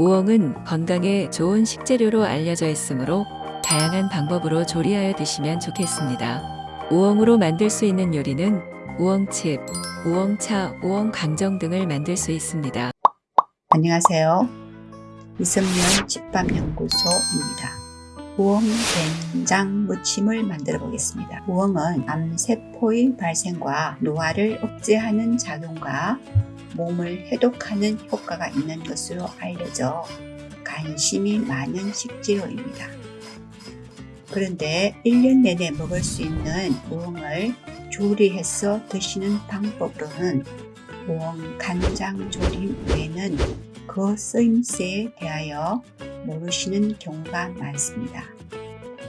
우엉은 건강에 좋은 식재료로 알려져 있으므로 다양한 방법으로 조리하여 드시면 좋겠습니다. 우엉으로 만들 수 있는 요리는 우엉칩, 우엉차, 우엉강정 등을 만들 수 있습니다. 안녕하세요. 이성면 집밥연구소입니다. 우엉 된장 무침을 만들어 보겠습니다. 우엉은 암세포의 발생과 노화를 억제하는 작용과 몸을 해독하는 효과가 있는 것으로 알려져 관심이 많은 식재료입니다. 그런데 1년 내내 먹을 수 있는 우엉을 조리해서 드시는 방법으로는 우엉 간장 조림 외에는 그 쓰임새에 대하여 모르시는 경우가 많습니다.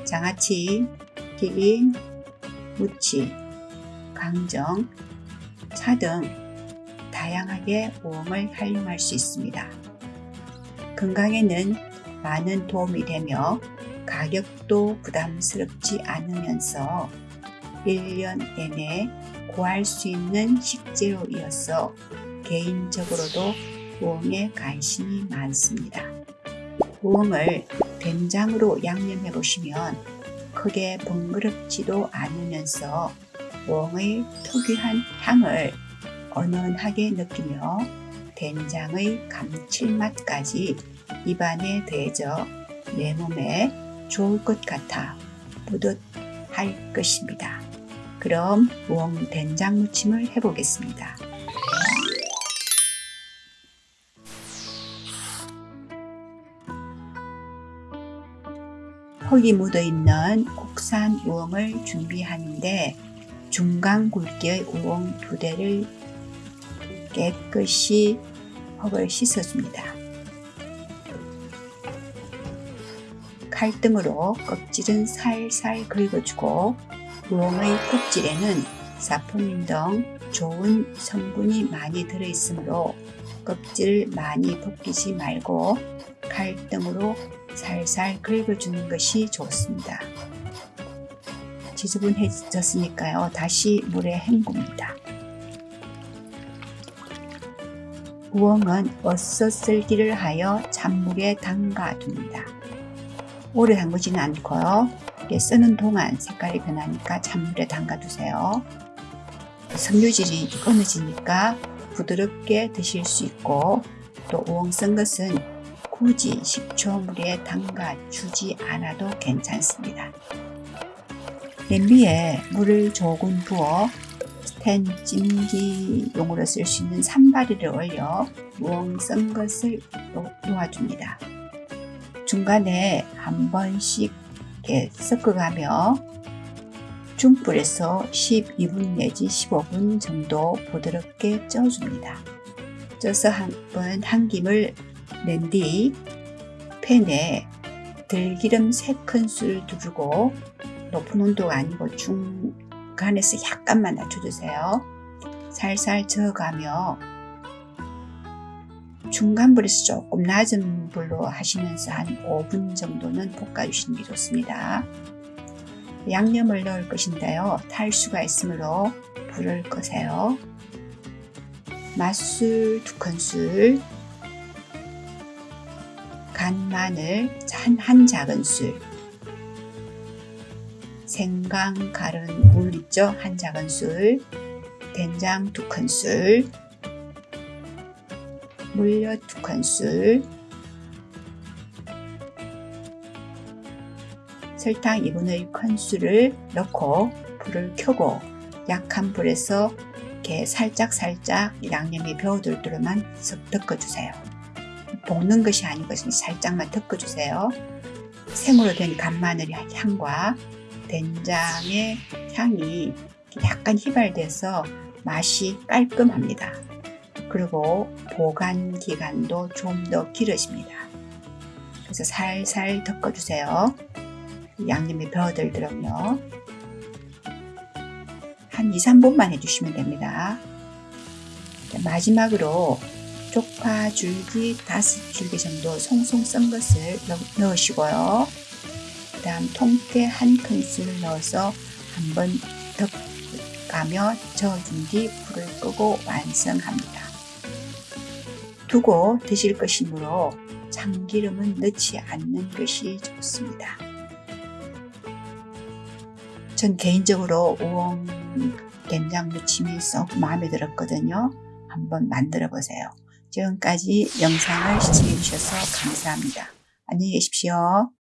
장아찌, 튀김, 무치, 강정, 차 등 다양하게 우엉을 활용할 수 있습니다. 건강에는 많은 도움이 되며 가격도 부담스럽지 않으면서 1년 내내 구할 수 있는 식재료이어서 개인적으로도 우엉에 관심이 많습니다. 우엉을 된장으로 양념해 보시면 크게 번거롭지도 않으면서 우엉의 특유한 향을 은은하게 느끼며 된장의 감칠맛까지 입안에 더해져 내 몸에 좋을 것 같아 뿌듯할 것입니다. 그럼 우엉 된장 무침을 해보겠습니다. 흙이 묻어있는 국산 우엉을 준비하는데 중간 굵기의 우엉 두 대를 깨끗이 흙을 씻어줍니다. 칼등으로 껍질은 살살 긁어주고 우엉의 껍질에는 사포닌 등 좋은 성분이 많이 들어있으므로 껍질을 많이 벗기지 말고 칼등으로 살살 긁어주는 것이 좋습니다. 지저분해졌으니까요. 다시 물에 헹굽니다. 우엉은 어서 썰기를 하여 찬물에 담가둡니다. 오래 담그지는 않고요. 쓰는 동안 색깔이 변하니까 찬물에 담가두세요. 섬유질이 끊어지니까 부드럽게 드실 수 있고 또 우엉 쓴 것은 굳이 식초 물에 담가 주지 않아도 괜찮습니다. 냄비에 물을 조금 부어 스텐 찜기용으로 쓸 수 있는 산바리를 올려 우엉 쓴 것을 놓아줍니다. 중간에 한 번씩 이렇게 섞어가며 중불에서 12분 내지 15분 정도 부드럽게 쪄줍니다. 쪄서 한번 한 김을 낸 뒤 팬에 들기름 3큰술 두르고 높은 온도가 아니고 중간에서 약간만 낮춰주세요. 살살 저어가며 중간 불에서 조금 낮은 불로 하시면서 한 5분 정도는 볶아주시는 게 좋습니다. 양념을 넣을 것인데요. 탈수가 있으므로 불을 끄세요. 맛술 2큰술 간 마늘 한, 한 작은술 생강 갈은 물 있죠? 한 작은술 된장 2큰술 물엿 2큰술 설탕 2분의 1큰술을 넣고 불을 켜고 약한 불에서 이렇게 살짝 살짝 양념이 배어들도록만 섞어주세요. 볶는 것이 아니고 살짝만 덮어주세요. 생으로 된 간마늘의 향과 된장의 향이 약간 휘발돼서 맛이 깔끔합니다. 그리고 보관 기간도 좀 더 길어집니다. 그래서 살살 덮어주세요. 양념이 배어들도록요. 한 2, 3분만 해주시면 됩니다. 마지막으로 쪽파 줄기 5줄기 정도 송송 썬 것을 넣으시고요. 그 다음 통깨 한 큰술 넣어서 한번 덮가며 저어준 뒤 불을 끄고 완성합니다. 두고 드실 것이므로 참기름은 넣지 않는 것이 좋습니다. 전 개인적으로 우엉 된장 무침이 썩 마음에 들었거든요. 한번 만들어 보세요. 지금까지 영상을 시청해 주셔서 감사합니다. 안녕히 계십시오.